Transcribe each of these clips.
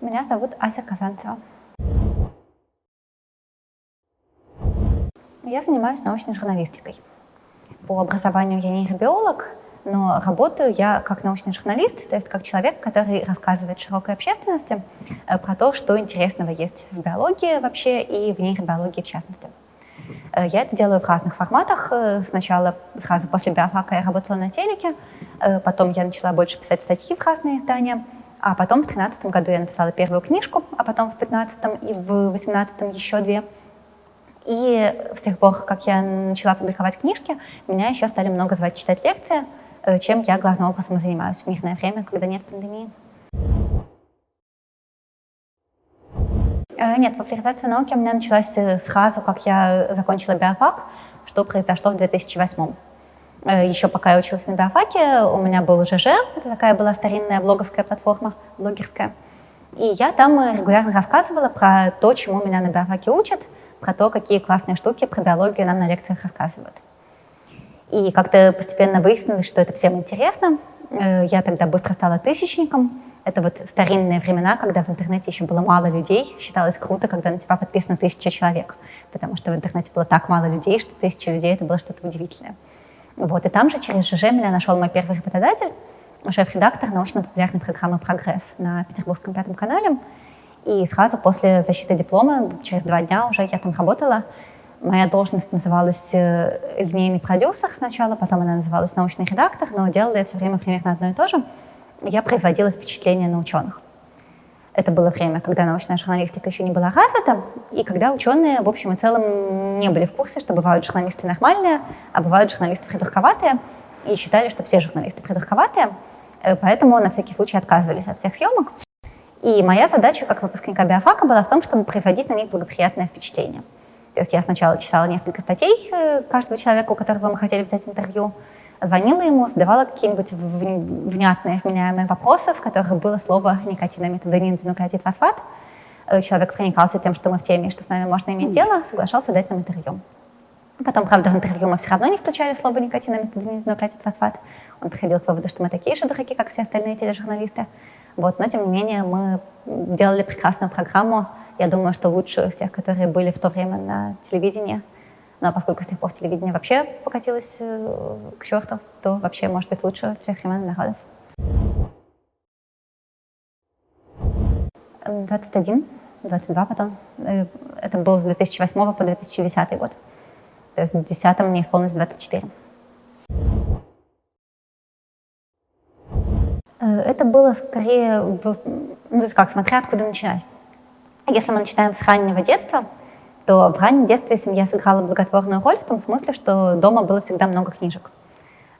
Меня зовут Ася Казанцева. Я занимаюсь научной журналистикой. По образованию я нейробиолог, но работаю я как научный журналист, то есть как человек, который рассказывает широкой общественности э, про то, что интересного есть в биологии вообще и в нейробиологии в частности. Э, я это делаю в разных форматах. Э, сначала, сразу после биофака я работала на телеке, потом я начала больше писать статьи в разные издания, а потом в 2013 году я написала первую книжку, а потом в 2015 и в 2018 еще две. И с тех пор, как я начала публиковать книжки, меня еще стали много звать читать лекции, Э, чем я главным образом занимаюсь в мирное время, когда нет пандемии. Нет, популяризация науки у меня началась э, сразу, как я закончила биофак, что произошло в 2008 еще пока я училась на биофаке, у меня был ЖЖ, это такая была старинная блоговская платформа, блогерская. И я там регулярно рассказывала про то, чему меня на биофаке учат, про то, какие классные штуки про биологию нам на лекциях рассказывают. И как-то постепенно выяснилось, что это всем интересно. Э, я тогда быстро стала тысячником. Это вот старинные времена, когда в интернете еще было мало людей. Считалось круто, когда на тебя подписано тысяча человек, потому что в интернете было так мало людей, что тысяча людей — это было что-то удивительное. Вот, и там же через ЖЖ меня нашел мой первый работодатель, шеф-редактор научно-популярной программы «Прогресс» на Петербургском пятом канале. И сразу после защиты диплома, через два дня уже я там работала, Моя должность называлась э, линейный продюсер сначала, потом она называлась научный редактор, но делала я все время примерно одно и то же. Я производила впечатление на ученых. Это было время, когда научная журналистика еще не была развита, и когда ученые, в общем и целом, не были в курсе, что бывают журналисты нормальные, а бывают журналисты придурковатые, и считали, что все журналисты придурковатые, э, поэтому на всякий случай отказывались от всех съемок. И моя задача как выпускника биофака была в том, чтобы производить на них благоприятное впечатление. То есть я сначала читала несколько статей э, каждого человека, у которого мы хотели взять интервью, звонила ему, задавала какие-нибудь внятные, вменяемые вопросы, в которых было слово никотинамид, нуклеотид фосфат. Э, человек проникался тем, что мы в теме, что с нами можно иметь дело, соглашался дать нам интервью. Потом, правда, в интервью мы все равно не включали слово никотинамид, нуклеотид фосфат. Он приходил к выводу, что мы такие же дураки, как все остальные тележурналисты. Вот, но, тем не менее, мы делали прекрасную программу, я думаю, что лучше из тех, которые были в то время на телевидении. Но поскольку с тех пор телевидение вообще покатилось э, к черту, то вообще может быть лучше всех времен народов. 21, 22 потом. Э, это было с 2008 по 2010 год. То есть в 2010 мне исполнилось 24. Э, это было скорее, ну, то есть как, смотря откуда начинать. Если мы начинаем с раннего детства, то в раннем детстве семья сыграла благотворную роль в том смысле, что дома было всегда много книжек.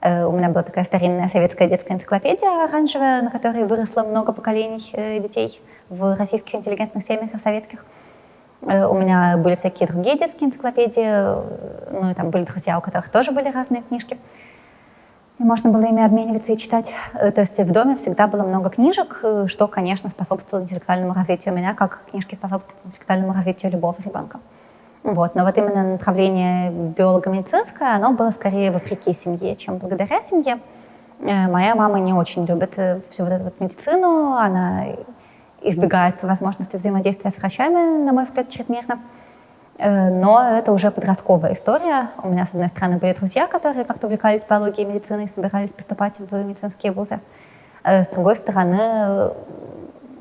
Э, у меня была такая старинная советская детская энциклопедия оранжевая, на которой выросло много поколений э, детей в российских интеллигентных семьях и советских. Э, у меня были всякие другие детские энциклопедии, ну и там были друзья, у которых тоже были разные книжки и можно было ими обмениваться и читать. То есть в доме всегда было много книжек, что, конечно, способствовало интеллектуальному развитию меня, как книжки способствуют интеллектуальному развитию любого ребенка. Вот. Но вот именно направление биолого-медицинское, оно было скорее вопреки семье, чем благодаря семье. Э, моя мама не очень любит всю вот эту вот медицину, она избегает возможности взаимодействия с врачами, на мой взгляд, чрезмерно. Э, но это уже подростковая история. У меня, с одной стороны, были друзья, которые как-то увлекались биологией и медициной, собирались поступать в медицинские вузы. Э, с другой стороны,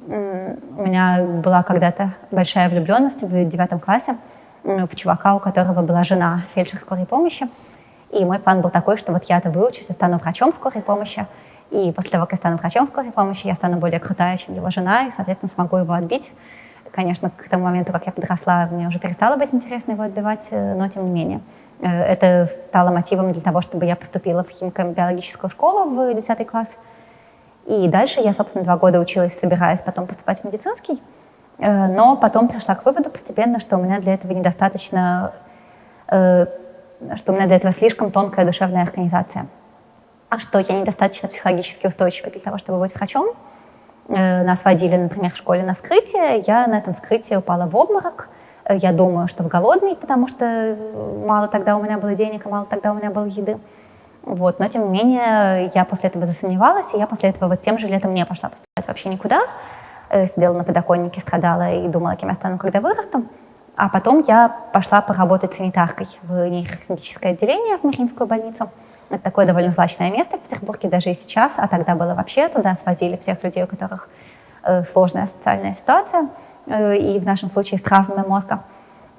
у меня была когда-то большая влюбленность в девятом классе в чувака, у которого была жена фельдшер скорой помощи. И мой план был такой, что вот я-то выучусь и стану врачом скорой помощи. И после того, как я стану врачом скорой помощи, я стану более крутая, чем его жена, и, соответственно, смогу его отбить. Конечно, к тому моменту, как я подросла, мне уже перестало быть интересно его отбивать, э, но тем не менее. Э, это стало мотивом для того, чтобы я поступила в химико-биологическую школу в 10 класс. И дальше я, собственно, два года училась, собираясь потом поступать в медицинский. Э, но потом пришла к выводу постепенно, что у меня для этого недостаточно, что у меня для этого слишком тонкая душевная организация. А что я недостаточно психологически устойчива для того, чтобы быть врачом. Э, нас водили, например, в школе на скрытие, я на этом скрытии упала в обморок. Э, я думаю, что в голодный, потому что мало тогда у меня было денег, мало тогда у меня было еды. Вот. Но, тем не менее, я после этого засомневалась, и я после этого вот тем же летом не пошла поступать вообще никуда. Э, сидела на подоконнике, страдала и думала, кем я стану, когда вырасту. А потом я пошла поработать санитаркой в нейрохирургическое отделение в Мариинскую больницу. Это такое довольно злачное место в Петербурге даже и сейчас, а тогда было вообще туда свозили всех людей, у которых э, сложная социальная ситуация, э, и в нашем случае с травмами мозга.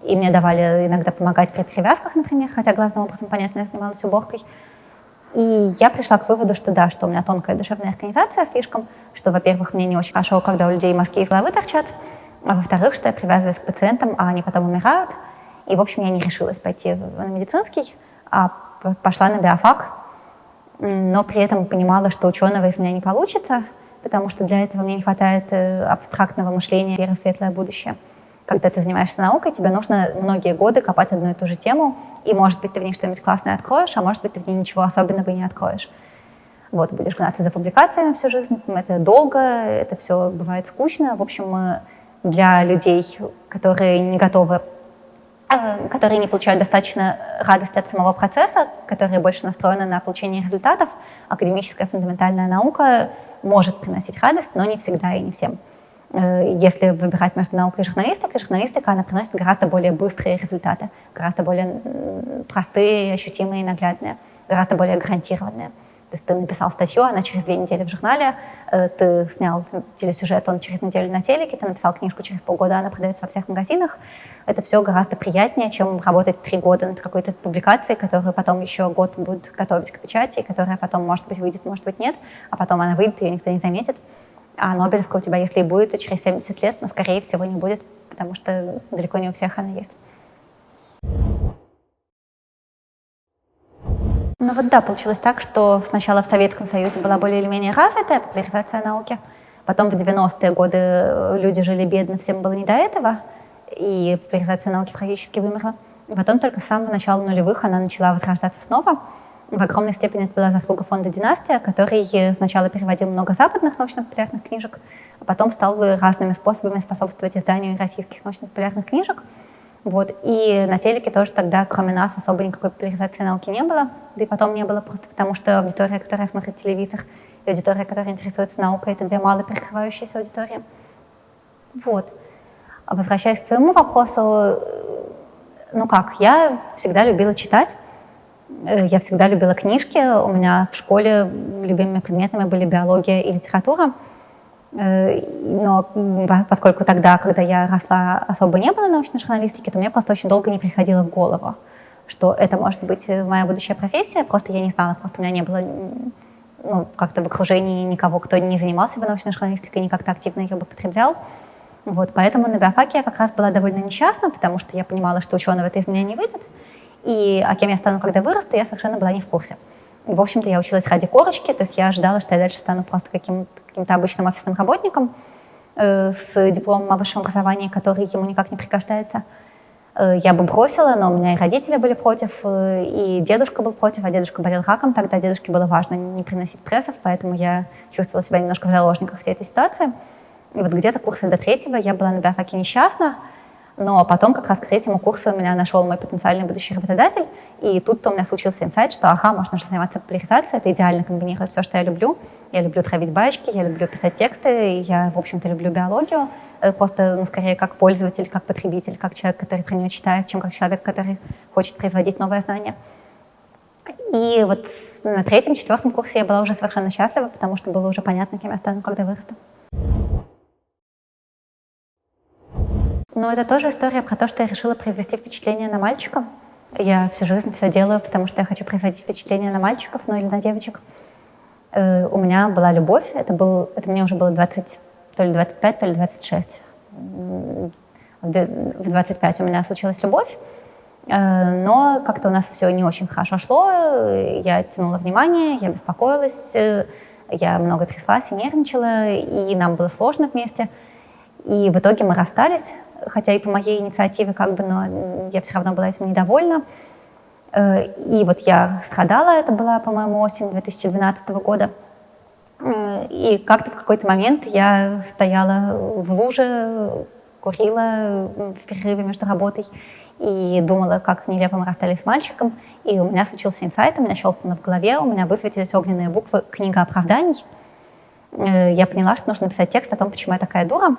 И мне давали иногда помогать при перевязках, например, хотя главным образом, понятно, я занималась уборкой. И я пришла к выводу, что да, что у меня тонкая душевная организация слишком, что, во-первых, мне не очень хорошо, когда у людей мозги из головы торчат, а во-вторых, что я привязываюсь к пациентам, а они потом умирают. И, в общем, я не решилась пойти на медицинский, а пошла на биофак, но при этом понимала, что ученого из меня не получится, потому что для этого мне не хватает э, абстрактного мышления, веры в светлое будущее. Когда ты занимаешься наукой, тебе нужно многие годы копать одну и ту же тему, и, может быть, ты в ней что-нибудь классное откроешь, а может быть, ты в ней ничего особенного не откроешь. Вот, будешь гнаться за публикациями всю жизнь, это долго, это все бывает скучно. В общем, для людей, которые не готовы, э, которые не получают достаточно радости от самого процесса, которые больше настроены на получение результатов, академическая фундаментальная наука может приносить радость, но не всегда и не всем. Э, если выбирать между наукой и журналистикой, журналистика, она приносит гораздо более быстрые результаты, гораздо более простые, ощутимые наглядные, гораздо более гарантированные. То есть ты написал статью, она через две недели в журнале, э, ты снял телесюжет, он через неделю на телеке, ты написал книжку через полгода, она продается во всех магазинах. Это все гораздо приятнее, чем работать три года над какой-то публикацией, которую потом еще год будут готовить к печати, которая потом, может быть, выйдет, может быть, нет, а потом она выйдет, ее никто не заметит. А Нобелевка у тебя, если и будет, то через 70 лет, но, скорее всего, не будет, потому что далеко не у всех она есть. Ну вот да, получилось так, что сначала в Советском Союзе была более или менее развитая популяризация науки, потом в 90-е годы э, люди жили бедно, всем было не до этого, и популяризация науки практически вымерла. И потом только с самого начала нулевых она начала возрождаться снова. В огромной степени это была заслуга фонда «Династия», который сначала переводил много западных научно-популярных книжек, а потом стал разными способами способствовать изданию российских научно-популярных книжек. Вот. И на телеке тоже тогда, кроме нас, особо никакой популяризации науки не было. Да и потом не было просто потому, что аудитория, которая смотрит телевизор, и аудитория, которая интересуется наукой, это две мало перекрывающиеся аудитории. Вот. А возвращаясь к твоему вопросу, ну как, я всегда любила читать, я всегда любила книжки, у меня в школе любимыми предметами были биология и литература. Э, но поскольку тогда, когда я росла, особо не было научной журналистики, то мне просто очень долго не приходило в голову, что это может быть моя будущая профессия. Просто я не знала, просто у меня не было ну, как-то в окружении никого, кто не занимался бы научной журналистикой, не как-то активно ее бы потреблял. Вот, поэтому на биофаке я как раз была довольно несчастна, потому что я понимала, что ученого это из меня не выйдет, и а кем я стану, когда вырасту, я совершенно была не в курсе. В общем-то, я училась ради корочки, то есть я ожидала, что я дальше стану просто каким-то каким обычным офисным работником э, с дипломом о высшем образовании, который ему никак не пригождается. Э, я бы бросила, но у меня и родители были против, э, и дедушка был против, а дедушка болел раком, тогда дедушке было важно не приносить стрессов, поэтому я чувствовала себя немножко в заложниках всей этой ситуации. И вот где-то курса до третьего я была на биофаке несчастна, но потом как раз к третьему курсу меня нашел мой потенциальный будущий работодатель, и тут-то у меня случился инсайт, что ага, можно же заниматься популяризацией, это идеально комбинирует все, что я люблю. Я люблю травить баечки, я люблю писать тексты, я, в общем-то, люблю биологию, э, просто, ну, скорее, как пользователь, как потребитель, как человек, который про нее читает, чем как человек, который хочет производить новое знание. И вот на третьем, четвертом курсе я была уже совершенно счастлива, потому что было уже понятно, кем я стану, когда вырасту. Но это тоже история про то, что я решила произвести впечатление на мальчика. Я всю жизнь все делаю, потому что я хочу производить впечатление на мальчиков, ну или на девочек. Э, у меня была любовь, это, был, это мне уже было 20, то ли 25, то ли 26. В 25 у меня случилась любовь, э, но как-то у нас все не очень хорошо шло, я тянула внимание, я беспокоилась, э, я много тряслась и нервничала, и нам было сложно вместе. И в итоге мы расстались, хотя и по моей инициативе, как бы, но я все равно была этим недовольна. Э, и вот я страдала, это была, по-моему, осень 2012 года. И как-то в какой-то момент я стояла в луже, курила в перерыве между работой и думала, как нелепо мы расстались с мальчиком. и у меня случился инсайт, у меня щелкнуло в голове, у меня высветились огненные буквы «Книга оправданий». Э, я поняла, что нужно написать текст о том, почему я такая дура.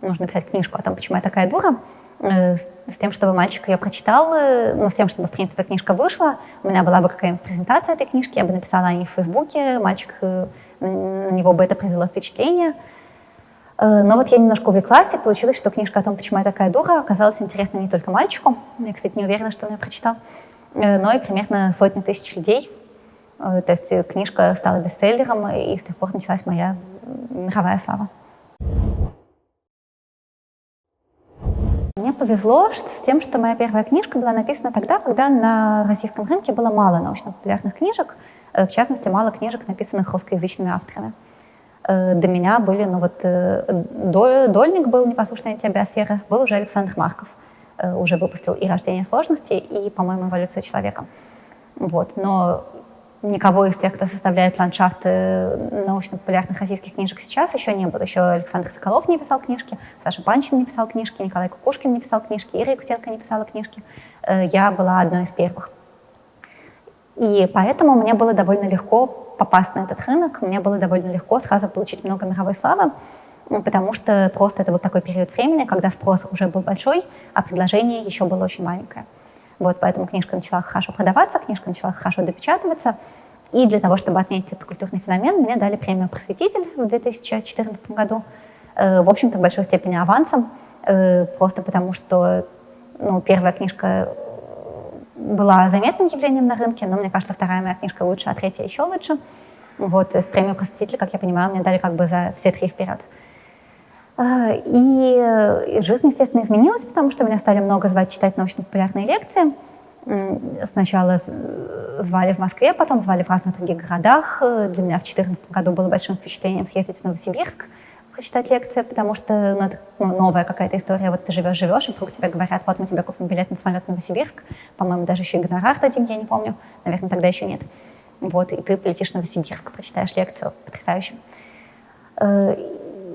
Нужно написать книжку о том, почему я такая дура, э, с тем, чтобы мальчик ее прочитал, ну, с тем, чтобы, в принципе, книжка вышла. У меня была бы какая-нибудь презентация этой книжки, я бы написала о ней в Фейсбуке, мальчик, на него бы это произвело впечатление. Но вот я немножко увлеклась, и получилось, что книжка о том, почему я такая дура, оказалась интересна не только мальчику. Я, кстати, не уверена, что он ее прочитал. Э, но и примерно сотни тысяч людей. Э, то есть э, книжка стала бестселлером, и с тех пор началась моя мировая слава. Мне повезло с тем, что моя первая книжка была написана тогда, когда на российском рынке было мало научно-популярных книжек, в частности, мало книжек, написанных русскоязычными авторами. До меня были, ну вот, Дольник был «Непослушная тебе биосфера», был уже Александр Марков – Э, уже выпустил и «Рождение сложностей», и, по-моему, «Эволюция человека». Вот. Но никого из тех, кто составляет ландшафты научно-популярных российских книжек сейчас, еще не было. Еще Александр Соколов не писал книжки, Саша Панчин не писал книжки, Николай Кукушкин не писал книжки, Ира Якутенко не писала книжки. Э, я была одной из первых. И поэтому мне было довольно легко попасть на этот рынок, мне было довольно легко сразу получить много мировой славы. Потому что просто это вот такой период времени, когда спрос уже был большой, а предложение еще было очень маленькое. Вот, поэтому книжка начала хорошо продаваться, книжка начала хорошо допечатываться, и для того, чтобы отметить этот культурный феномен, мне дали премию «Просветитель» в 2014 году, э, в общем-то, в большой степени авансом, э, просто потому что ну, первая книжка была заметным явлением на рынке, но мне кажется, вторая моя книжка лучше, а третья еще лучше. Вот, с премию «Просветитель», как я понимаю, мне дали как бы за все три вперед. И жизнь, естественно, изменилась, потому что меня стали много звать читать научно-популярные лекции. Сначала звали в Москве, потом звали в разных других городах. Для меня в 2014 году было большим впечатлением съездить в Новосибирск, прочитать лекции, потому что ну, ну, новая какая-то история. Вот ты живешь-живешь, и вдруг тебе говорят, вот мы тебе купим билет на самолет в Новосибирск. По-моему, даже еще и гонорар дадим, я не помню. Наверное, тогда еще нет. Вот, и ты полетишь в Новосибирск, прочитаешь лекцию. Потрясающе. Э,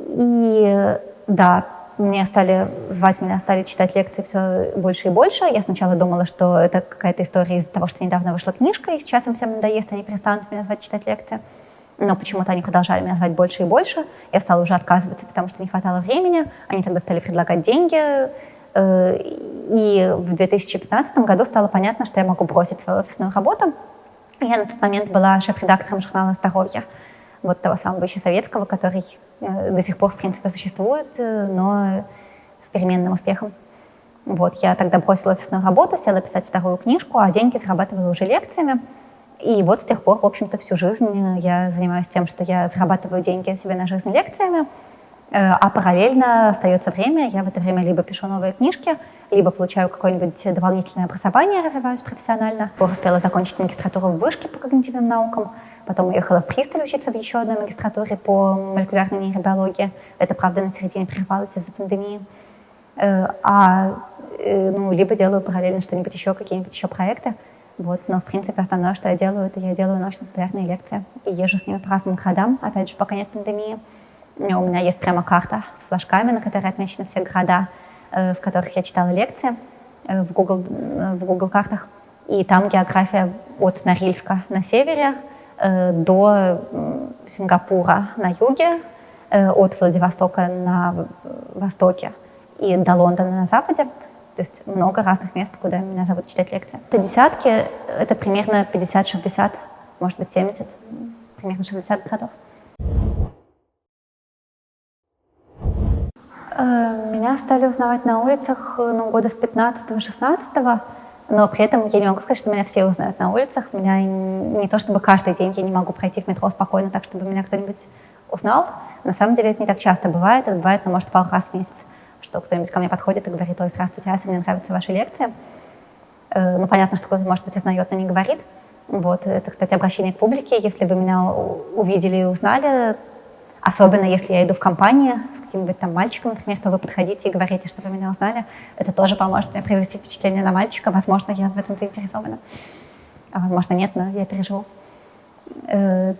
и да, мне стали звать меня, стали читать лекции все больше и больше. Я сначала думала, что это какая-то история из-за того, что недавно вышла книжка, и сейчас им всем надоест, они перестанут меня звать читать лекции. Но почему-то они продолжали меня звать больше и больше. Я стала уже отказываться, потому что не хватало времени. Они тогда стали предлагать деньги. Э, и в 2015 году стало понятно, что я могу бросить свою офисную работу. Я на тот момент была шеф-редактором журнала «Здоровье» вот того самого еще советского, который э, до сих пор, в принципе, существует, э, но с переменным успехом. Вот, я тогда бросила офисную работу, села писать вторую книжку, а деньги зарабатывала уже лекциями. И вот с тех пор, в общем-то, всю жизнь я занимаюсь тем, что я зарабатываю деньги себе на жизнь лекциями, э, а параллельно остается время, я в это время либо пишу новые книжки, либо получаю какое-нибудь дополнительное образование, развиваюсь профессионально. Успела закончить магистратуру в вышке по когнитивным наукам, Потом уехала в Присталь учиться в еще одной магистратуре по молекулярной нейробиологии. Это, правда, на середине прервалось из-за пандемии. Э, а, э, ну, либо делаю параллельно что-нибудь еще, какие-нибудь еще проекты. Вот, но, в принципе, основное, что я делаю, это я делаю научно-популярные лекции. И езжу с ними по разным городам, опять же, пока нет пандемии. У меня есть прямо карта с флажками, на которой отмечены все города, э, в которых я читала лекции в Google, в Google картах. И там география от Норильска на севере до Сингапура на юге, э, от Владивостока на востоке и до Лондона на западе. То есть много разных мест, куда меня зовут читать лекции. Это десятки, это примерно 50-60, может быть 70, примерно 60 городов. Э, меня стали узнавать на улицах ну, года с 15-16 но при этом я не могу сказать, что меня все узнают на улицах. Меня не то чтобы каждый день я не могу пройти в метро спокойно так, чтобы меня кто-нибудь узнал. На самом деле это не так часто бывает, это бывает, ну, может, пару раз в месяц, что кто-нибудь ко мне подходит и говорит, ой, здравствуйте, Ася, мне нравятся ваши лекции. Э, ну, понятно, что кто-то, может быть, узнает, но не говорит. Вот, это, кстати, обращение к публике. Если бы меня увидели и узнали, особенно если я иду в компании каким-нибудь там мальчиком, например, то вы подходите и говорите, что вы меня узнали. Это тоже поможет мне произвести впечатление на мальчика. Возможно, я в этом заинтересована. А возможно, нет, но я переживу. Э,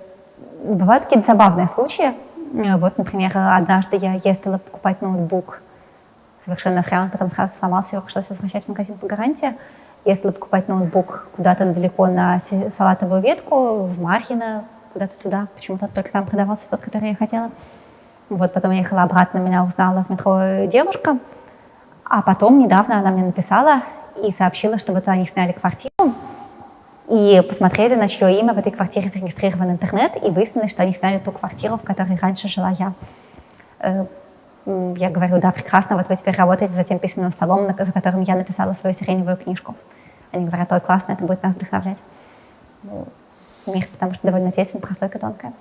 бывают какие-то забавные случаи. Э, вот, например, однажды я ездила покупать ноутбук совершенно он потом сразу сломался, его пришлось возвращать в магазин по гарантии. Если покупать ноутбук куда-то далеко на салатовую ветку, в Мархино, куда-то туда, почему-то только там продавался тот, который я хотела. Вот потом я ехала обратно, меня узнала в метро девушка, а потом недавно она мне написала и сообщила, что вот они сняли квартиру, и посмотрели, на чье имя в этой квартире зарегистрирован интернет, и выяснилось, что они сняли ту квартиру, в которой раньше жила я. Э, я говорю, да, прекрасно, вот вы теперь работаете за тем письменным столом, за которым я написала свою сиреневую книжку. Они говорят, ой, классно, это будет нас вдохновлять. Мир, потому что довольно тесен, прослойка тонкая.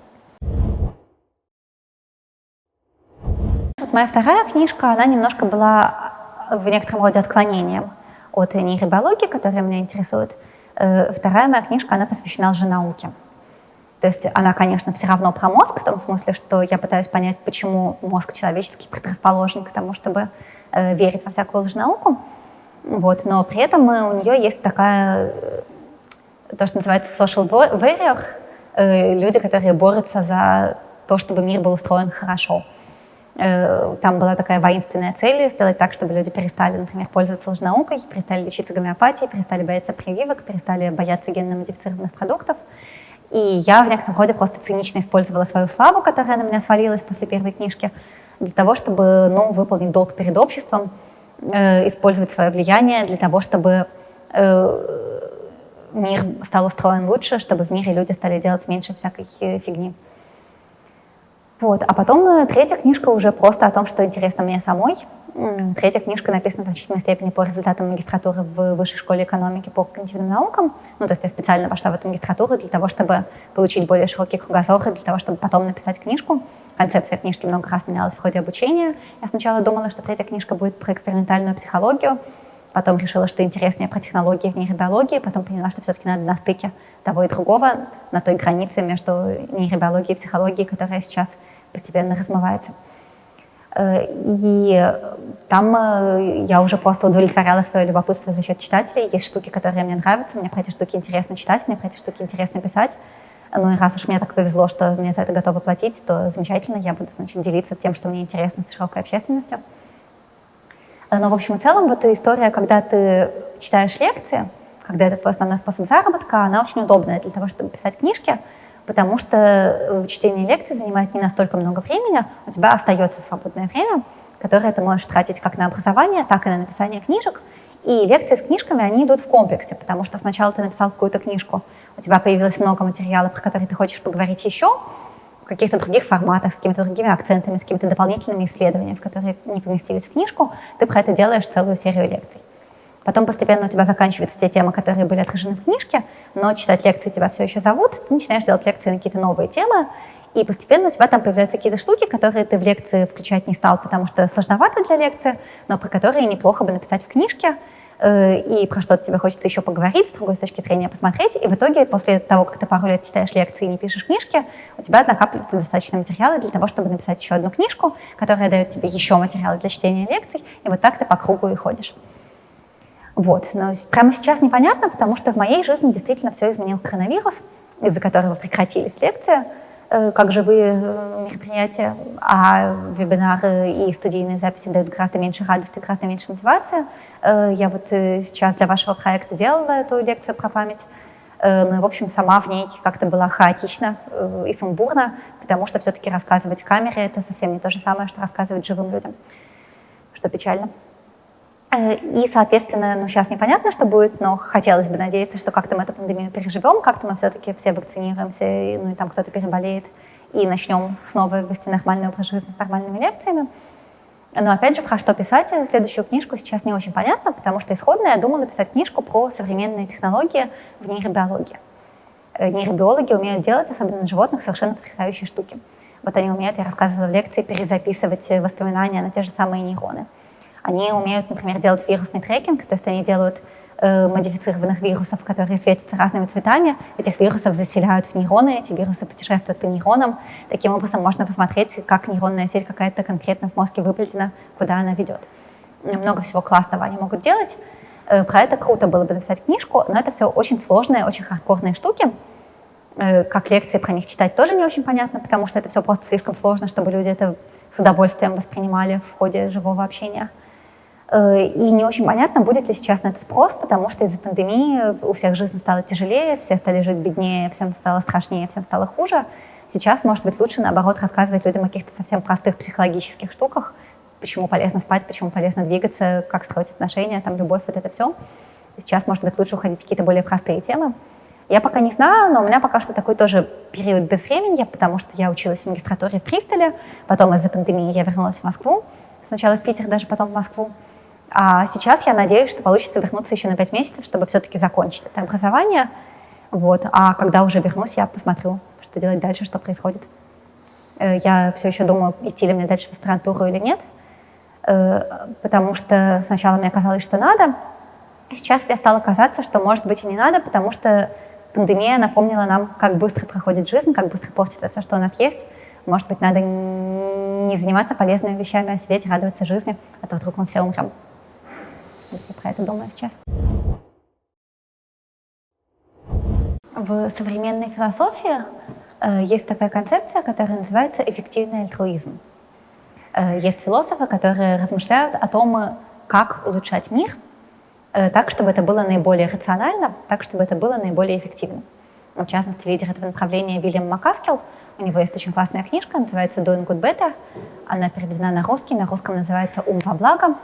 Вот моя вторая книжка, она немножко была в некотором роде отклонением от нейробиологии, которая меня интересует. Э, вторая моя книжка, она посвящена лженауке. То есть она, конечно, все равно про мозг, в том смысле, что я пытаюсь понять, почему мозг человеческий предрасположен к тому, чтобы э, верить во всякую лженауку. Вот, но при этом э, у нее есть такая, то, что называется social warrior, люди, которые борются за то, чтобы мир был устроен хорошо. Э, там была такая воинственная цель сделать так, чтобы люди перестали, например, пользоваться лженаукой, перестали лечиться гомеопатией, перестали бояться прививок, перестали бояться генно-модифицированных продуктов. И я в некотором роде просто цинично использовала свою славу, которая на меня свалилась после первой книжки, для того, чтобы ну, выполнить долг перед обществом, э, использовать свое влияние для того, чтобы э, мир стал устроен лучше, чтобы в мире люди стали делать меньше всякой фигни. Вот. А потом э, третья книжка уже просто о том, что интересно мне самой. Третья книжка написана в значительной степени по результатам магистратуры в Высшей школе экономики по когнитивным наукам. Ну, то есть я специально вошла в эту магистратуру для того, чтобы получить более широкий кругозор, для того, чтобы потом написать книжку. Концепция книжки много раз менялась в ходе обучения. Я сначала думала, что третья книжка будет про экспериментальную психологию, потом решила, что интереснее про технологии в нейробиологии, потом поняла, что все-таки надо на стыке того и другого, на той границе между нейробиологией и психологией, которая сейчас постепенно размывается. Э, и там э, я уже просто удовлетворяла свое любопытство за счет читателей. Есть штуки, которые мне нравятся, мне про эти штуки интересно читать, мне про эти штуки интересно писать. Ну и раз уж мне так повезло, что мне за это готовы платить, то замечательно, я буду значит, делиться тем, что мне интересно с широкой общественностью. Но в общем и целом вот эта история, когда ты читаешь лекции, когда это твой основной способ заработка, она очень удобная для того, чтобы писать книжки, потому что э, чтение лекций занимает не настолько много времени, у тебя остается свободное время, которое ты можешь тратить как на образование, так и на написание книжек. И лекции с книжками, они идут в комплексе, потому что сначала ты написал какую-то книжку, у тебя появилось много материала, про которые ты хочешь поговорить еще, каких-то других форматах, с какими-то другими акцентами, с какими-то дополнительными исследованиями, в которые не поместились в книжку, ты про это делаешь целую серию лекций. Потом постепенно у тебя заканчиваются те темы, которые были отражены в книжке, но читать лекции тебя все еще зовут, ты начинаешь делать лекции на какие-то новые темы, и постепенно у тебя там появляются какие-то штуки, которые ты в лекции включать не стал, потому что сложновато для лекции, но про которые неплохо бы написать в книжке, и про что-то тебе хочется еще поговорить, с другой точки зрения посмотреть, и в итоге после того, как ты пару лет читаешь лекции и не пишешь книжки, у тебя накапливается достаточно материала для того, чтобы написать еще одну книжку, которая дает тебе еще материалы для чтения лекций, и вот так ты по кругу и ходишь. Вот. Но прямо сейчас непонятно, потому что в моей жизни действительно все изменил коронавирус, из-за которого прекратились лекции э, как живые э, мероприятия, а вебинары и студийные записи дают гораздо меньше радости, гораздо меньше мотивации. Э, я вот сейчас для вашего проекта делала эту лекцию про память, но, в общем, сама в ней как-то была хаотично и сумбурно, потому что все-таки рассказывать камере — это совсем не то же самое, что рассказывать живым людям, что печально. Э, и, соответственно, ну, сейчас непонятно, что будет, но хотелось бы надеяться, что как-то мы эту пандемию переживем, как-то мы все-таки все вакцинируемся, и, ну и там кто-то переболеет, и начнем снова вести нормальный образ жизни с нормальными лекциями. Но опять же, про что писать следующую книжку сейчас не очень понятно, потому что исходно я думала написать книжку про современные технологии в нейробиологии. Э, нейробиологи умеют делать, особенно на животных, совершенно потрясающие штуки. Вот они умеют, я рассказывала в лекции, перезаписывать воспоминания на те же самые нейроны. Они умеют, например, делать вирусный трекинг, то есть они делают э, модифицированных вирусов, которые светятся разными цветами. Этих вирусов заселяют в нейроны, эти вирусы путешествуют по нейронам. Таким образом можно посмотреть, как нейронная сеть какая-то конкретно в мозге выплетена, куда она ведет. Много всего классного они могут делать. Э, про это круто было бы написать книжку, но это все очень сложные, очень хардкорные штуки. Э, как лекции про них читать тоже не очень понятно, потому что это все просто слишком сложно, чтобы люди это с удовольствием воспринимали в ходе живого общения. Э, и не очень понятно, будет ли сейчас на это спрос, потому что из-за пандемии у всех жизнь стала тяжелее, все стали жить беднее, всем стало страшнее, всем стало хуже. Сейчас, может быть, лучше, наоборот, рассказывать людям о каких-то совсем простых психологических штуках, почему полезно спать, почему полезно двигаться, как строить отношения, там, любовь, вот это все. Сейчас, может быть, лучше уходить в какие-то более простые темы. Я пока не знаю, но у меня пока что такой тоже период безвременья, потому что я училась в магистратуре в Пристоле, потом из-за пандемии я вернулась в Москву, сначала в Питер, даже потом в Москву. А сейчас я надеюсь, что получится вернуться еще на 5 месяцев, чтобы все-таки закончить это образование. Вот. А когда уже вернусь, я посмотрю, что делать дальше, что происходит. Э, я все еще думаю, идти ли мне дальше в аспирантуру или нет, э, потому что сначала мне казалось, что надо, а сейчас мне стало казаться, что может быть и не надо, потому что пандемия напомнила нам, как быстро проходит жизнь, как быстро портится все, что у нас есть. Может быть, надо не заниматься полезными вещами, а сидеть радоваться жизни, а то вдруг мы все умрем. Я про это думаю сейчас. В современной философии э, есть такая концепция, которая называется эффективный альтруизм. Э, есть философы, которые размышляют о том, как улучшать мир э, так, чтобы это было наиболее рационально, так, чтобы это было наиболее эффективно. В частности, лидер этого направления Вильям Макаскел, у него есть очень классная книжка, называется «Doing Good Better», она переведена на русский, на русском называется «Ум во благо»,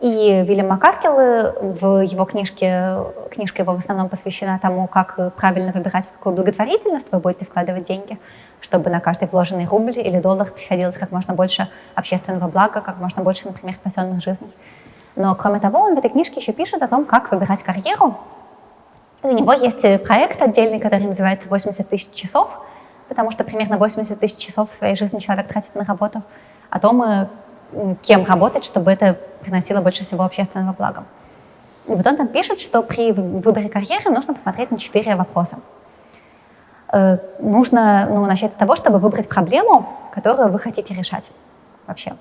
и Вильям Макаскел в его книжке, книжка его в основном посвящена тому, как правильно выбирать, в какую благотворительность вы будете вкладывать деньги, чтобы на каждый вложенный рубль или доллар приходилось как можно больше общественного блага, как можно больше, например, спасенных жизней. Но кроме того, он в этой книжке еще пишет о том, как выбирать карьеру. У него есть проект отдельный, который называется «80 тысяч часов», потому что примерно 80 тысяч часов в своей жизни человек тратит на работу, о том, кем работать, чтобы это приносило больше всего общественного блага. И вот он там пишет, что при выборе карьеры нужно посмотреть на четыре вопроса. Э, нужно ну, начать с того, чтобы выбрать проблему, которую вы хотите решать вообще.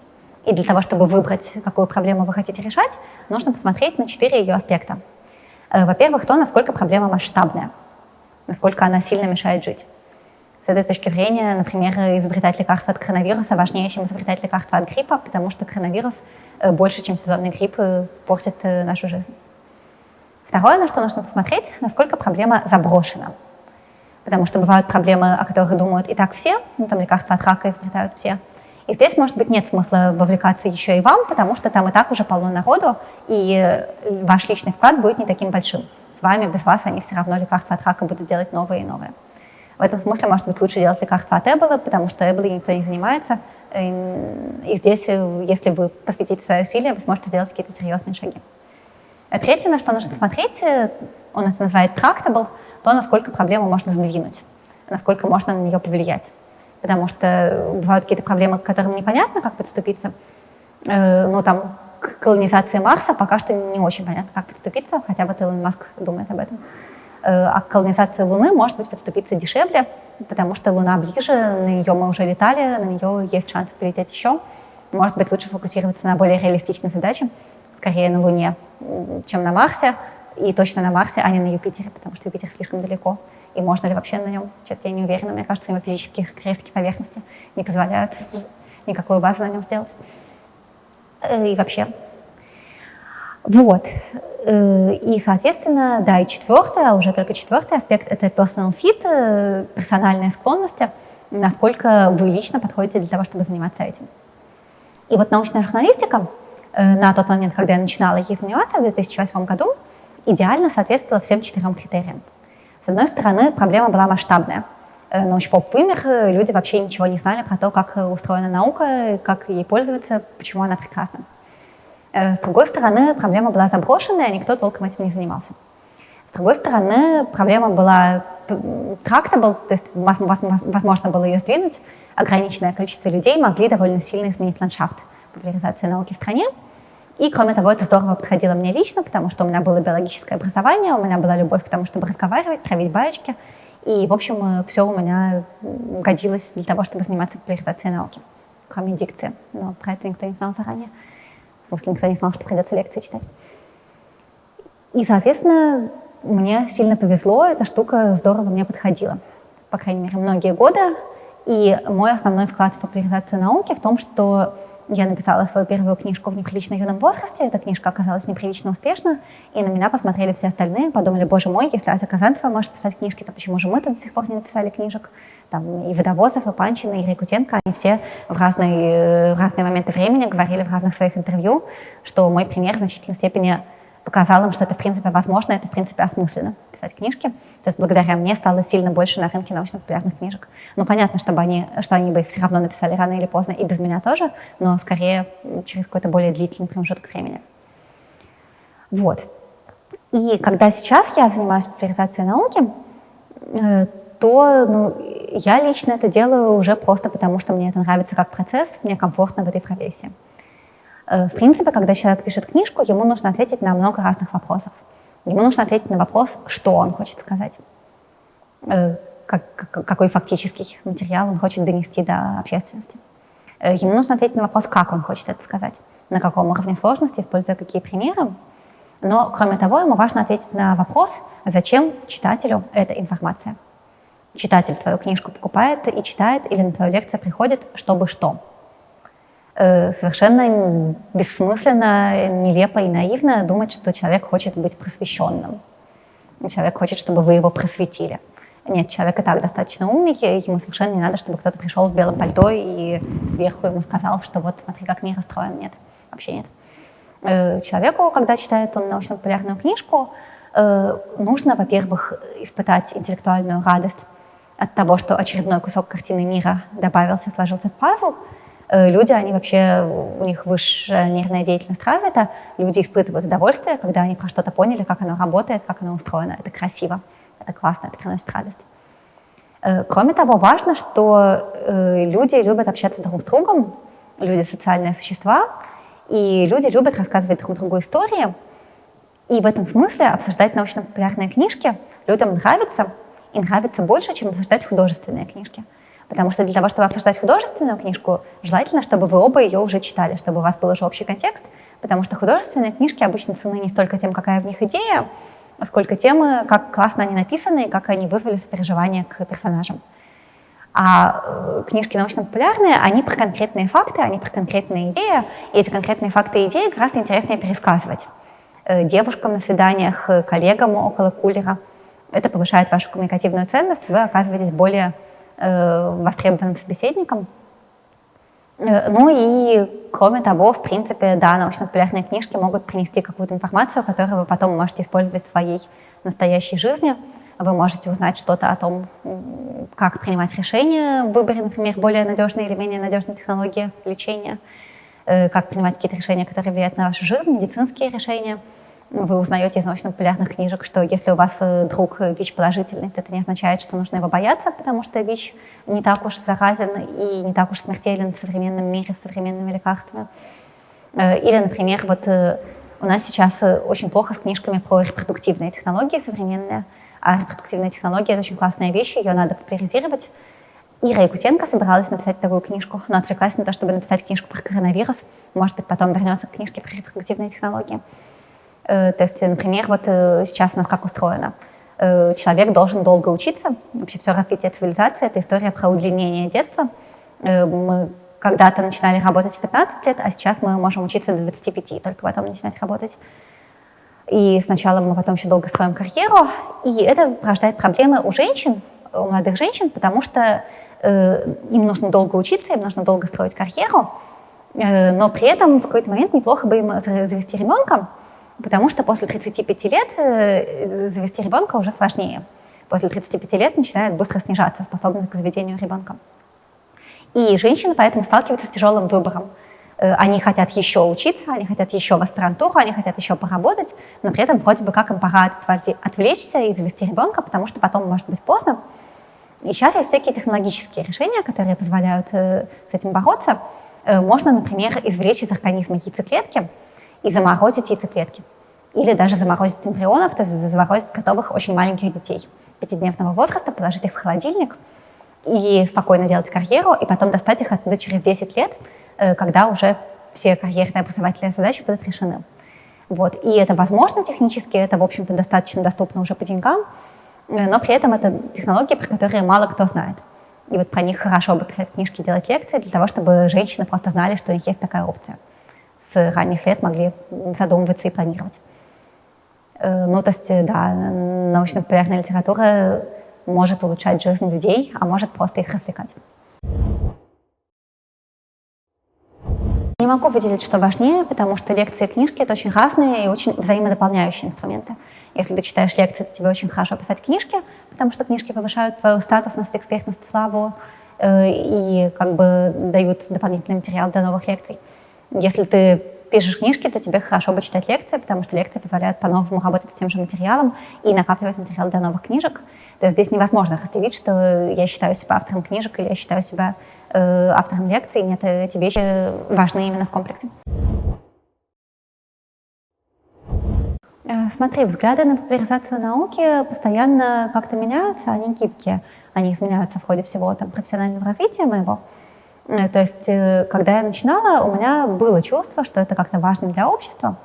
И для того, чтобы выбрать, какую проблему вы хотите решать, нужно посмотреть на четыре ее аспекта. Э, во-первых, то, насколько проблема масштабная, насколько она сильно мешает жить. С этой точки зрения, например, изобретать лекарство от коронавируса важнее, чем изобретать лекарство от гриппа, потому что коронавирус э, больше, чем сезонный грипп, э, портит э, нашу жизнь. Второе, на что нужно посмотреть, насколько проблема заброшена. Потому что бывают проблемы, о которых думают и так все, ну, там лекарства от рака изобретают все. И здесь, может быть, нет смысла вовлекаться еще и вам, потому что там и так уже полно народу, и ваш личный вклад будет не таким большим. С вами, без вас они все равно лекарства от рака будут делать новые и новые. В этом смысле, может быть, лучше делать лекарства от Эбола, потому что Эболой никто не занимается. И здесь, э, если вы посвятите свои усилия, вы сможете сделать какие-то серьезные шаги. А третье, на что нужно смотреть, э, он это называет tractable, то, насколько проблему можно сдвинуть, насколько можно на нее повлиять. Потому что бывают какие-то проблемы, к которым непонятно, как подступиться. Ну, там, к колонизации Марса пока что не очень понятно, как подступиться, хотя бы Илон Маск думает об этом. Э, а к колонизации Луны может быть подступиться дешевле, потому что Луна ближе, на нее мы уже летали, на нее есть шанс полететь еще. Может быть, лучше фокусироваться на более реалистичной задаче, скорее на Луне, чем на Марсе, и точно на Марсе, а не на Юпитере, потому что Юпитер слишком далеко. И можно ли вообще на нем? Что-то я не уверена. Мне кажется, его физические характеристики поверхности не позволяют никакую базу на нем сделать. Э, и вообще. Вот. Э, и, соответственно, да, и четвертое, уже только четвертый аспект – это personal fit, э, персональные склонности, насколько вы лично подходите для того, чтобы заниматься этим. И вот научная журналистика э, на тот момент, когда я начинала ей заниматься в 2008 году, идеально соответствовала всем четырем критериям. С одной стороны, проблема была масштабная. Научпоп вымер, люди вообще ничего не знали про то, как устроена наука, как ей пользоваться, почему она прекрасна. Э, с другой стороны, проблема была заброшенная, никто толком этим не занимался. С другой стороны, проблема была tractable, то есть возможно было ее сдвинуть, ограниченное количество людей могли довольно сильно изменить ландшафт популяризации науки в стране. И, кроме того, это здорово подходило мне лично, потому что у меня было биологическое образование, у меня была любовь к тому, чтобы разговаривать, травить баечки. И, в общем, все у меня годилось для того, чтобы заниматься популяризацией науки, кроме дикции. Но про это никто не знал заранее потому что никто не знал, что придется лекции читать. И, соответственно, мне сильно повезло, эта штука здорово мне подходила. По крайней мере, многие годы. И мой основной вклад в популяризацию науки в том, что я написала свою первую книжку в неприлично юном возрасте. Эта книжка оказалась неприлично успешна, и на меня посмотрели все остальные, подумали, боже мой, если Ася Казанцева может писать книжки, то почему же мы-то до сих пор не написали книжек? Там и Водовозов, и Панчин, и Рикутенко, они все в разные, в разные моменты времени говорили в разных своих интервью, что мой пример в значительной степени показал им, что это в принципе возможно, это в принципе осмысленно писать книжки. То есть благодаря мне стало сильно больше на рынке научно-популярных книжек. Ну, понятно, чтобы они, что они бы их все равно написали рано или поздно, и без меня тоже, но скорее через какой-то более длительный промежуток времени. Вот. И когда сейчас я занимаюсь популяризацией науки, э, то ну, я лично это делаю уже просто потому, что мне это нравится как процесс, мне комфортно в этой профессии. Э, в принципе, когда человек пишет книжку, ему нужно ответить на много разных вопросов. Ему нужно ответить на вопрос, что он хочет сказать, э, какой фактический материал он хочет донести до общественности. Э, ему нужно ответить на вопрос, как он хочет это сказать, на каком уровне сложности, используя какие примеры. Но, кроме того, ему важно ответить на вопрос, зачем читателю эта информация. Читатель твою книжку покупает и читает, или на твою лекцию приходит, чтобы что? Э, совершенно бессмысленно, нелепо и наивно думать, что человек хочет быть просвещенным. Человек хочет, чтобы вы его просветили. Нет, человек и так достаточно умный, ему совершенно не надо, чтобы кто-то пришел в белом пальто и сверху ему сказал, что вот смотри, как мир устроен. Нет, вообще нет. Э, человеку, когда читает он научно-популярную книжку, э, нужно, во-первых, испытать интеллектуальную радость от того, что очередной кусок картины мира добавился, сложился в пазл, Э, люди, они вообще, у них высшая нервная деятельность развита, люди испытывают удовольствие, когда они про что-то поняли, как оно работает, как оно устроено. Это красиво, это классно, это приносит радость. Э, кроме того, важно, что э, люди любят общаться друг с другом, люди социальные существа, и люди любят рассказывать друг другу истории. И в этом смысле обсуждать научно-популярные книжки людям нравится, и нравится больше, чем обсуждать художественные книжки. Потому что для того, чтобы обсуждать художественную книжку, желательно, чтобы вы оба ее уже читали, чтобы у вас был уже общий контекст, потому что художественные книжки обычно цены не столько тем, какая в них идея, сколько тем, как классно они написаны и как они вызвали сопереживание к персонажам. А э, книжки научно-популярные, они про конкретные факты, они про конкретные идеи, и эти конкретные факты и идеи гораздо интереснее пересказывать э, девушкам на свиданиях, коллегам около кулера. Это повышает вашу коммуникативную ценность, вы оказываетесь более Э, востребованным собеседником. Э, ну и, кроме того, в принципе, да, научно-популярные книжки могут принести какую-то информацию, которую вы потом можете использовать в своей настоящей жизни. Вы можете узнать что-то о том, как принимать решения в выборе, например, более надежной или менее надежной технологии лечения, э, как принимать какие-то решения, которые влияют на вашу жизнь, медицинские решения – вы узнаете из научно-популярных книжек, что если у вас э, друг ВИЧ положительный, то это не означает, что нужно его бояться, потому что ВИЧ не так уж заразен и не так уж смертелен в современном мире с современными лекарствами. Э, или, например, вот э, у нас сейчас очень плохо с книжками про репродуктивные технологии современные, а репродуктивная технология — это очень классная вещь, ее надо популяризировать. Ира Якутенко собиралась написать такую книжку, но отвлеклась на то, чтобы написать книжку про коронавирус. Может быть, потом вернется к книжке про репродуктивные технологии. Э, то есть, например, вот э, сейчас у нас как устроено. Э, человек должен долго учиться. Вообще все развитие цивилизации — это история про удлинение детства. Мы когда-то начинали работать в 15 лет, а сейчас мы можем учиться до 25, только потом начинать работать. И сначала мы потом еще долго строим карьеру, и это порождает проблемы у женщин, у молодых женщин, потому что э, им нужно долго учиться, им нужно долго строить карьеру, э, но при этом в какой-то момент неплохо бы им завести ребенка, Потому что после 35 лет э, завести ребенка уже сложнее. После 35 лет начинает быстро снижаться способность к заведению ребенка. И женщины поэтому сталкиваются с тяжелым выбором. Э, они хотят еще учиться, они хотят еще в аспирантуру, они хотят еще поработать, но при этом вроде бы как им пора отвлечься и завести ребенка, потому что потом может быть поздно. И сейчас есть всякие технологические решения, которые позволяют э, с этим бороться. Можно, например, извлечь из организма яйцеклетки, и заморозить яйцеклетки. Или даже заморозить эмбрионов, то есть заморозить готовых очень маленьких детей пятидневного возраста, положить их в холодильник и спокойно делать карьеру, и потом достать их оттуда через 10 лет, э, когда уже все карьерные образовательные задачи будут решены. Вот. И это возможно технически, это, в общем-то, достаточно доступно уже по деньгам, э, но при этом это технологии, про которые мало кто знает. И вот про них хорошо бы писать книжки, делать лекции, для того, чтобы женщины просто знали, что у них есть такая опция. С ранних лет могли задумываться и планировать. Э, ну, то есть, да, научно-популярная литература может улучшать жизнь людей, а может просто их развлекать. Не могу выделить, что важнее, потому что лекции и книжки — это очень разные и очень взаимодополняющие инструменты. Если ты читаешь лекции, то тебе очень хорошо писать книжки, потому что книжки повышают твою статусность, экспертность, славу э, и как бы дают дополнительный материал для новых лекций. Если ты пишешь книжки, то тебе хорошо бы читать лекции, потому что лекции позволяют по-новому работать с тем же материалом и накапливать материал для новых книжек. То есть здесь невозможно разделить, что я считаю себя автором книжек или я считаю себя Э, автором лекций. Нет, эти вещи важны именно в комплексе. Э, смотри, взгляды на популяризацию науки постоянно как-то меняются, они гибкие. Они изменяются в ходе всего там, профессионального развития моего. Э, то есть, когда я начинала, у меня было чувство, что это как-то важно для общества,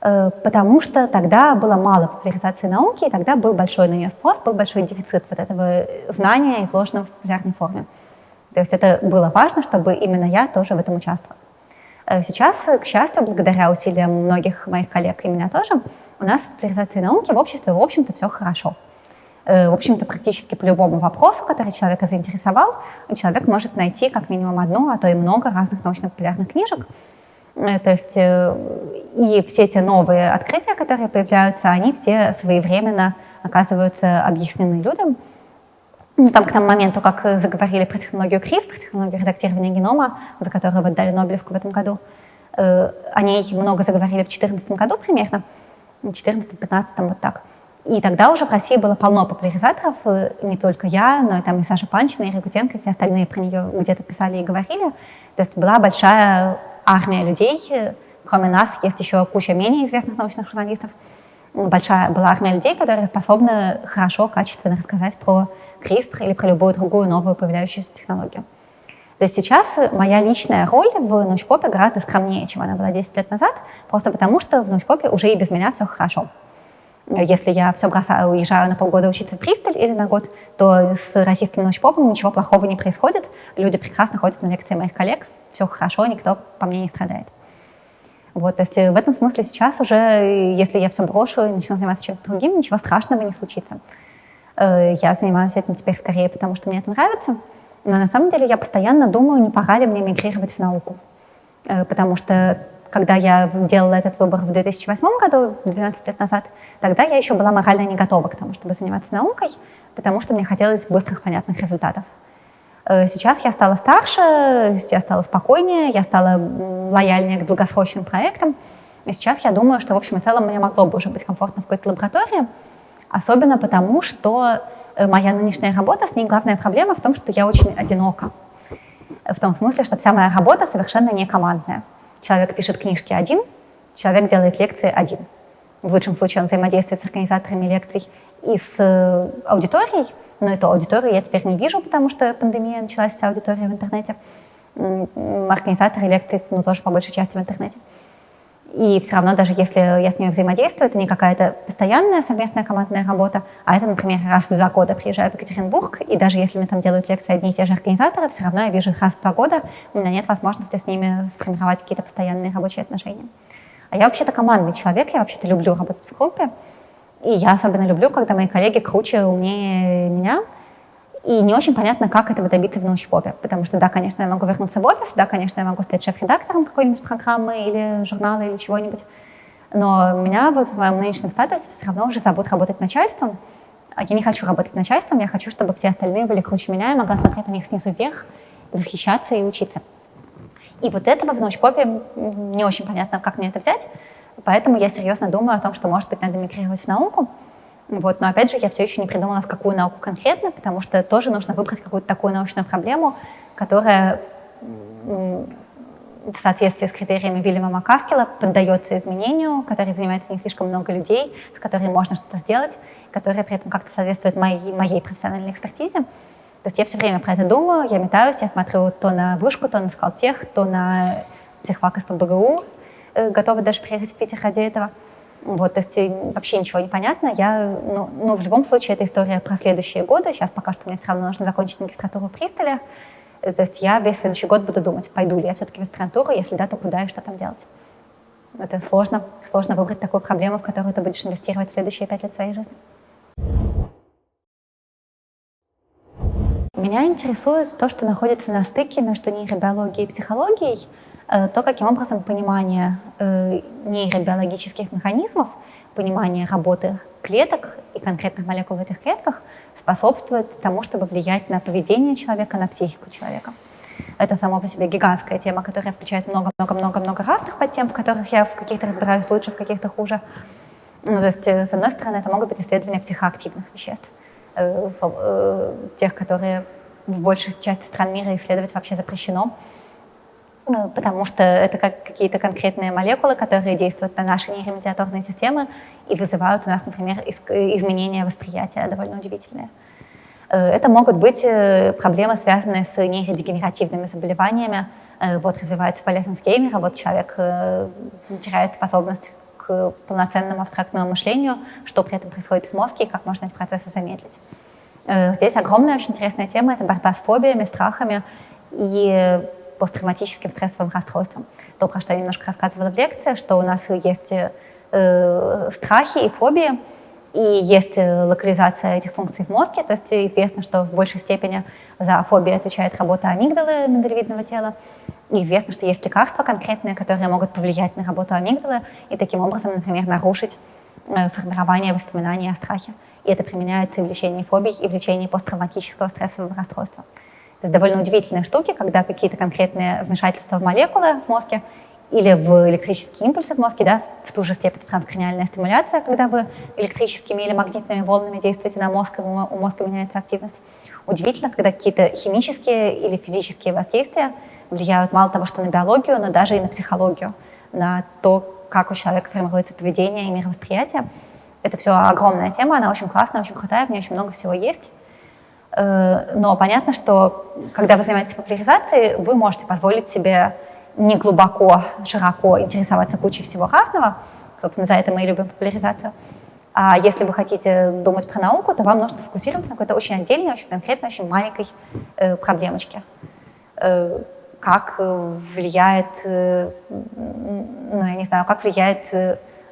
потому что тогда было мало популяризации науки, и тогда был большой на нее спрос, был большой дефицит вот этого знания, изложенного в популярной форме. То есть это было важно, чтобы именно я тоже в этом участвовала. Э, сейчас, к счастью, благодаря усилиям многих моих коллег и меня тоже, у нас в популяризации науки в обществе, в общем-то, все хорошо. Э, в общем-то, практически по любому вопросу, который человека заинтересовал, человек может найти как минимум одну, а то и много разных научно-популярных книжек. Э, то есть и все те новые открытия, которые появляются, они все своевременно оказываются объяснены людям, ну, там к тому моменту, как заговорили про технологию CRISPR, про технологию редактирования генома, за которую вот дали Нобелевку в этом году, э, о ней много заговорили в 2014 году примерно, в 2014-2015, вот так. И тогда уже в России было полно популяризаторов, э, не только я, но и там и Саша Панчина, и Ригутенко, и все остальные про нее где-то писали и говорили. То есть была большая армия людей, кроме нас есть еще куча менее известных научных журналистов, большая была армия людей, которые способны хорошо, качественно рассказать про CRISPR или про любую другую новую появляющуюся технологию. То есть сейчас моя личная роль в научпопе гораздо скромнее, чем она была 10 лет назад, просто потому что в научпопе уже и без меня все хорошо. Если я все бросаю, уезжаю на полгода учиться в Бристоль или на год, то с российским научпопом ничего плохого не происходит. Люди прекрасно ходят на лекции моих коллег, все хорошо, никто по мне не страдает. Вот, то есть в этом смысле сейчас уже, если я все брошу и начну заниматься чем-то другим, ничего страшного не случится. Э, я занимаюсь этим теперь скорее, потому что мне это нравится. Но на самом деле я постоянно думаю, не пора ли мне мигрировать в науку. Э, потому что когда я делала этот выбор в 2008 году, 12 лет назад, тогда я еще была морально не готова к тому, чтобы заниматься наукой, потому что мне хотелось быстрых, понятных результатов. Э, сейчас я стала старше, я стала спокойнее, я стала лояльнее к долгосрочным проектам. И сейчас я думаю, что в общем и целом мне могло бы уже быть комфортно в какой-то лаборатории, Особенно потому, что э, моя нынешняя работа, с ней главная проблема в том, что я очень одинока. В том смысле, что вся моя работа совершенно не командная. Человек пишет книжки один, человек делает лекции один. В лучшем случае он взаимодействует с организаторами лекций и с э, аудиторией, но эту аудиторию я теперь не вижу, потому что пандемия началась, вся аудитория в интернете. Организаторы лекций, ну, тоже по большей части в интернете. И все равно, даже если я с ними взаимодействую, это не какая-то постоянная совместная командная работа, а это, например, раз в два года приезжаю в Екатеринбург, и даже если мне там делают лекции одни и те же организаторы, все равно я вижу их раз в два года, у меня нет возможности с ними сформировать какие-то постоянные рабочие отношения. А я вообще-то командный человек, я вообще-то люблю работать в группе, и я особенно люблю, когда мои коллеги круче, умнее меня, и не очень понятно, как этого добиться в научпопе. Потому что, да, конечно, я могу вернуться в офис, да, конечно, я могу стать шеф-редактором какой-нибудь программы или журнала или чего-нибудь. Но меня вот в моем нынешнем статусе все равно уже зовут работать начальством. А я не хочу работать начальством, я хочу, чтобы все остальные были круче меня, я могла смотреть на них снизу вверх, восхищаться и учиться. И вот этого в научпопе не очень понятно, как мне это взять. Поэтому я серьезно думаю о том, что, может быть, надо мигрировать в науку. Вот, но опять же, я все еще не придумала, в какую науку конкретно, потому что тоже нужно выбрать какую-то такую научную проблему, которая в соответствии с критериями Вильяма Макаскела поддается изменению, который занимается не слишком много людей, с которыми можно что-то сделать, которая при этом как-то соответствует моей, моей профессиональной экспертизе. То есть я все время про это думаю, я метаюсь, я смотрю то на вышку, то на скалтех, то на психфак из ПБГУ, э, готова даже приехать в Питер ради этого. Вот, то есть вообще ничего не понятно. Я, ну, ну, в любом случае, это история про следующие годы. Сейчас пока что мне все равно нужно закончить магистратуру в Пристоле. То есть я весь следующий год буду думать, пойду ли я все-таки в аспирантуру, если да, то куда и что там делать. Это сложно, сложно выбрать такую проблему, в которую ты будешь инвестировать в следующие пять лет своей жизни. Меня интересует то, что находится на стыке между нейробиологией и психологией, э, то, каким образом понимание э, нейробиологических механизмов, понимание работы клеток и конкретных молекул в этих клетках способствует тому, чтобы влиять на поведение человека, на психику человека. Это само по себе гигантская тема, которая включает много-много-много-много разных подтем, в которых я в каких-то разбираюсь лучше, в каких-то хуже. Ну, то есть, э, с одной стороны, это могут быть исследования психоактивных веществ. Э, э, тех, которые в большей части стран мира исследовать вообще запрещено, ну, потому что это как какие-то конкретные молекулы, которые действуют на наши нейромедиаторные системы и вызывают у нас, например, изменения восприятия довольно удивительные. Э, это могут быть проблемы, связанные с нейродегенеративными заболеваниями. Вот развивается полезность геймера, вот человек теряет способность к полноценному абстрактному мышлению, что при этом происходит в мозге и как можно эти процессы замедлить. Э, здесь огромная, очень интересная тема – это борьба с фобиями, страхами и посттравматическим стрессовым расстройством. То, про что я немножко рассказывала в лекции, что у нас есть э, страхи и фобии, и есть э, локализация этих функций в мозге, то есть известно, что в большей степени за фобию отвечает работа амигдалы, миндалевидного тела, и известно, что есть лекарства конкретные, которые могут повлиять на работу амигдалы и таким образом, например, нарушить э, формирование воспоминаний о страхе. И это применяется и в лечении фобий, и в лечении посттравматического стрессового расстройства. То есть довольно удивительные штуки, когда какие-то конкретные вмешательства в молекулы в мозге или в электрические импульсы в мозге, да, в ту же степень транскраниальная стимуляция, когда вы электрическими или магнитными волнами действуете на мозг, и у мозга меняется активность. Удивительно, когда какие-то химические или физические воздействия влияют мало того, что на биологию, но даже и на психологию, на то, как у человека формируется поведение и мировосприятие. Это все огромная тема, она очень классная, очень крутая, в ней очень много всего есть. Э, но понятно, что когда вы занимаетесь популяризацией, вы можете позволить себе не глубоко, широко интересоваться кучей всего разного. Собственно, за это мы и любим популяризацию. А если вы хотите думать про науку, то вам нужно сфокусироваться на какой-то очень отдельной, очень конкретной, очень маленькой э, проблемочке. Э, как влияет, ну, я не знаю, как влияет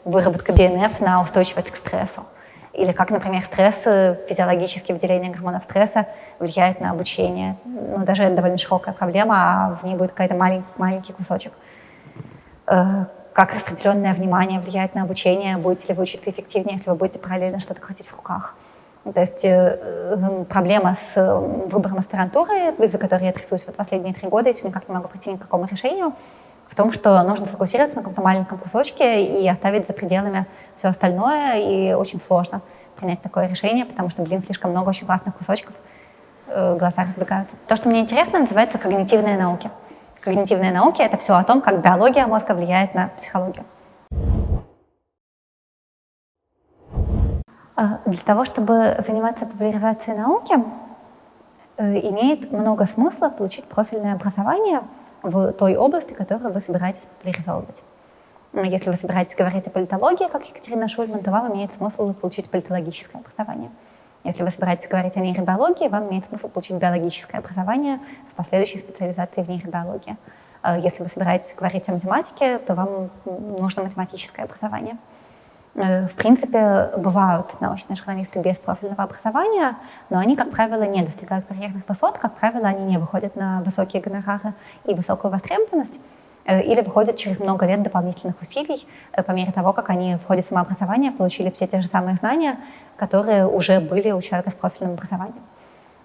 выработка ДНФ на устойчивость к стрессу. Или как, например, стресс, э, физиологическое выделение гормонов стресса влияет на обучение. Ну, даже это довольно широкая проблема, а в ней будет какой-то малень, маленький кусочек. Э, как распределенное внимание влияет на обучение, будете ли вы учиться эффективнее, если вы будете параллельно что-то крутить в руках. То есть э, проблема с выбором аспирантуры, из-за которой я трясусь вот последние три года, и никак не могу прийти ни к какому решению, в том, что нужно сфокусироваться на каком-то маленьком кусочке и оставить за пределами все остальное, и очень сложно принять такое решение, потому что, блин, слишком много очень классных кусочков, э, глаза разбегаются. То, что мне интересно, называется когнитивные науки. Когнитивные науки — это все о том, как биология мозга влияет на психологию. А, для того, чтобы заниматься популяризацией науки, э, имеет много смысла получить профильное образование в той области, которую вы собираетесь популяризовывать. Если вы собираетесь говорить о политологии, как Екатерина Шульман, то вам имеет смысл получить политологическое образование. Если вы собираетесь говорить о нейробиологии, вам имеет смысл получить биологическое образование с последующей специализацией в нейробиологии. А если вы собираетесь говорить о математике, то вам нужно математическое образование. Э, в принципе, бывают научные журналисты без профильного образования, но они, как правило, не достигают карьерных высот, как правило, они не выходят на высокие гонорары и высокую востребованность, э, или выходят через много лет дополнительных усилий э, по мере того, как они в ходе самообразования получили все те же самые знания, которые уже были у человека с профильным образованием.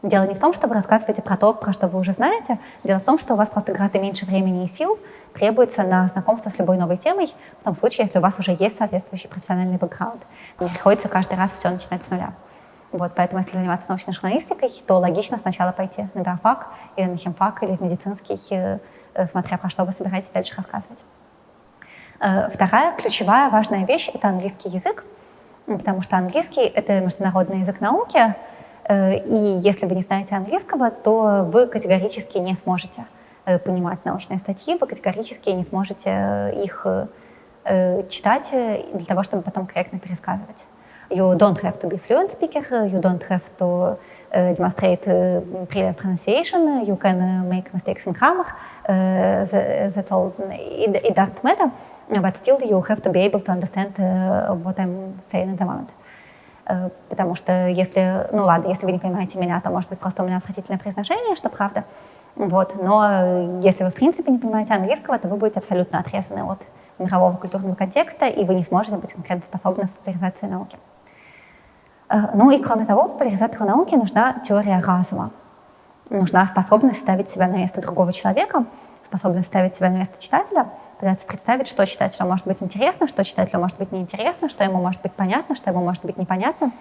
Дело не в том, что вы рассказываете про то, про что вы уже знаете, дело в том, что у вас просто гораздо меньше времени и сил, требуется на знакомство с любой новой темой, в том случае, если у вас уже есть соответствующий профессиональный бэкграунд. Не приходится каждый раз все начинать с нуля. Вот, поэтому, если заниматься научной журналистикой, то логично сначала пойти на биофак, или на химфак, или в медицинский, э, смотря про что вы собираетесь дальше рассказывать. Э, вторая ключевая важная вещь — это английский язык, потому что английский — это международный язык науки, э, и если вы не знаете английского, то вы категорически не сможете Э, понимать научные статьи, вы категорически не сможете э, их э, э, читать для того, чтобы потом корректно пересказывать. You don't have to be fluent speaker, you don't have to demonstrate previous pronunciation, you can make mistakes in grammar, that's all, it, doesn't matter, but still you have to be able to understand what I'm saying at the moment. Потому что если, ну ладно, если вы не понимаете меня, то может быть просто у меня отвратительное произношение, что правда, вот, но если вы в принципе не понимаете английского, то вы будете абсолютно отрезаны от мирового культурного контекста, и вы не сможете быть конкретно способны в популяризации науки. Э, ну и кроме того, популяризатору науки нужна теория разума. Нужна способность ставить себя на место другого человека, способность ставить себя на место читателя, пытаться представить, что читателю может быть интересно, что читателю может быть неинтересно, что ему может быть понятно, что ему может быть непонятно.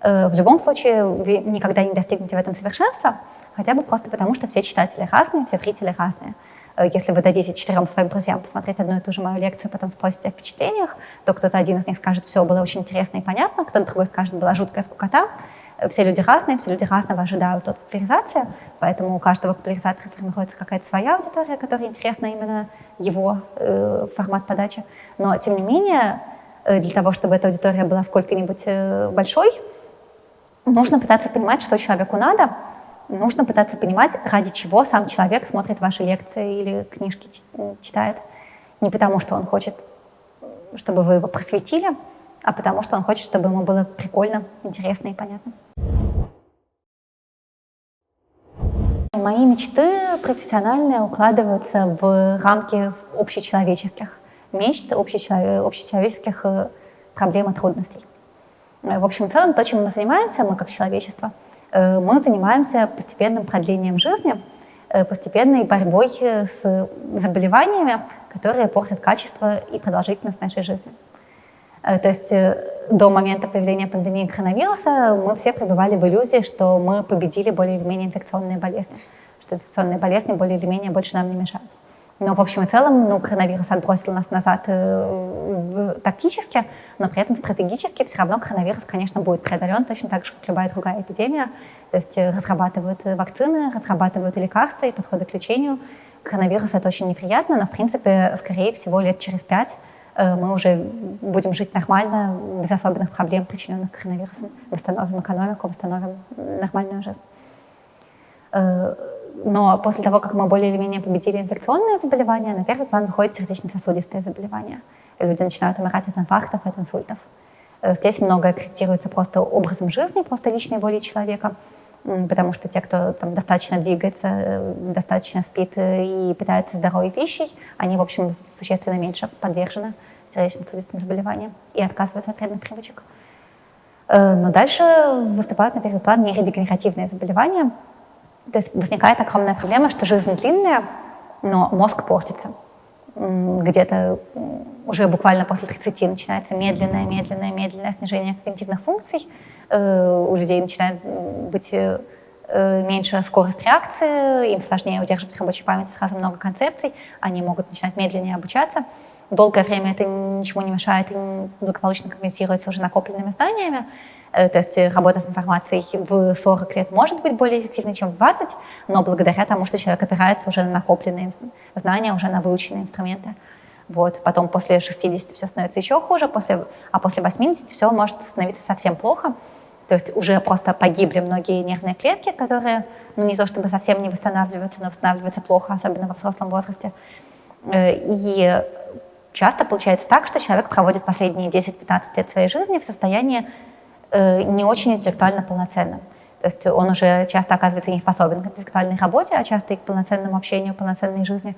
Э, в любом случае, вы никогда не достигнете в этом совершенства, хотя бы просто потому, что все читатели разные, все зрители разные. Э, если вы дадите четырем своим друзьям посмотреть одну и ту же мою лекцию, потом спросите о впечатлениях, то кто-то один из них скажет, все было очень интересно и понятно, кто-то другой скажет, была жуткая скукота. Э, все люди разные, все люди разного ожидают от популяризации, поэтому у каждого популяризатора находится какая-то своя аудитория, которая интересна именно его э, формат подачи. Но, тем не менее, э, для того, чтобы эта аудитория была сколько-нибудь большой, нужно пытаться понимать, что человеку надо, нужно пытаться понимать, ради чего сам человек смотрит ваши лекции или книжки читает. Не потому, что он хочет, чтобы вы его просветили, а потому, что он хочет, чтобы ему было прикольно, интересно и понятно. Мои мечты профессиональные укладываются в рамки общечеловеческих мечт, общечеловеческих э, проблем и трудностей. В общем, в целом, то, чем мы занимаемся, мы как человечество – Э, мы занимаемся постепенным продлением жизни, э, постепенной борьбой с заболеваниями, которые портят качество и продолжительность нашей жизни. Э, то есть до момента появления пандемии коронавируса мы все пребывали в иллюзии, что мы победили более или менее инфекционные болезни, что инфекционные болезни более или менее больше нам не мешают. Но в общем и целом ну, коронавирус отбросил нас назад э, тактически, но при этом стратегически все равно коронавирус, конечно, будет преодолен точно так же, как любая другая эпидемия. То есть э, разрабатывают вакцины, разрабатывают лекарства и подходы к лечению. Коронавирус это очень неприятно, но в принципе, скорее всего, лет через пять э, мы уже будем жить нормально, без особенных проблем, причиненных коронавирусом, восстановим экономику, восстановим нормальную жизнь. Э, но после того, как мы более или менее победили инфекционные заболевания, на первый план выходят сердечно-сосудистые заболевания. Люди начинают умирать от инфарктов, от инсультов. Э, здесь многое корректируется просто образом жизни, просто личной волей человека, потому что те, кто там, достаточно двигается, э, достаточно спит и питается здоровой пищей, они, в общем, существенно меньше подвержены сердечно-сосудистым заболеваниям и отказываются от вредных привычек. Но дальше выступают на первый план нейродегенеративные заболевания, то есть возникает огромная проблема, что жизнь длинная, но мозг портится. Где-то уже буквально после 30 начинается медленное, медленное, медленное снижение когнитивных функций. Э, у людей начинает быть э, меньше скорость реакции, им сложнее удерживать в рабочей памяти сразу много концепций, они могут начинать медленнее обучаться. Долгое время это ничего не мешает и благополучно компенсируется уже накопленными знаниями. Э, то есть работа с информацией в 40 лет может быть более эффективной, чем в 20, но благодаря тому, что человек опирается уже на накопленные знания, уже на выученные инструменты. Вот. Потом после 60 все становится еще хуже, после, а после 80 все может становиться совсем плохо. То есть уже просто погибли многие нервные клетки, которые, ну не то чтобы совсем не восстанавливаются, но восстанавливаются плохо, особенно во взрослом возрасте. Э, и часто получается так, что человек проводит последние 10-15 лет своей жизни в состоянии Э, не очень интеллектуально полноценным. То есть он уже часто оказывается не способен к интеллектуальной работе, а часто и к полноценному общению, полноценной жизни.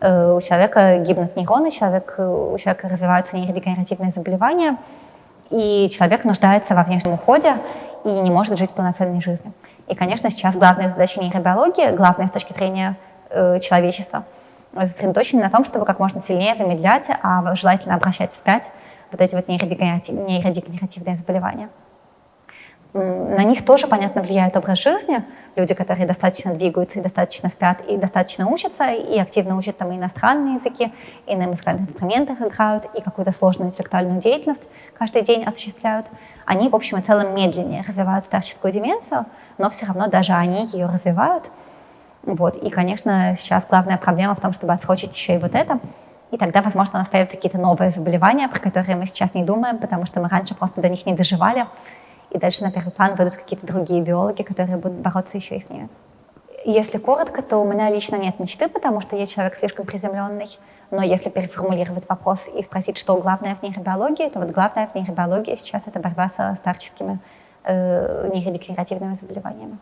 Э, у человека гибнут нейроны, человек, у человека развиваются нейродегенеративные заболевания, и человек нуждается во внешнем уходе и не может жить полноценной жизнью. И, конечно, сейчас главная задача нейробиологии, главная с точки зрения э, человечества, сосредоточена на том, чтобы как можно сильнее замедлять, а желательно обращать вспять вот эти вот нейродегенеративные заболевания на них тоже, понятно, влияет образ жизни. Люди, которые достаточно двигаются и достаточно спят, и достаточно учатся, и активно учат там и иностранные языки, и на музыкальных инструментах играют, и какую-то сложную интеллектуальную деятельность каждый день осуществляют. Они, в общем и целом, медленнее развивают старческую деменцию, но все равно даже они ее развивают. Вот. И, конечно, сейчас главная проблема в том, чтобы отсрочить еще и вот это. И тогда, возможно, у нас появятся какие-то новые заболевания, про которые мы сейчас не думаем, потому что мы раньше просто до них не доживали и дальше на первый план выйдут какие-то другие биологи, которые будут бороться еще и с ними. Если коротко, то у меня лично нет мечты, потому что я человек слишком приземленный. Но если переформулировать вопрос и спросить, что главное в нейробиологии, то вот главное в нейробиологии сейчас это борьба со старческими э, нейродегенеративными заболеваниями.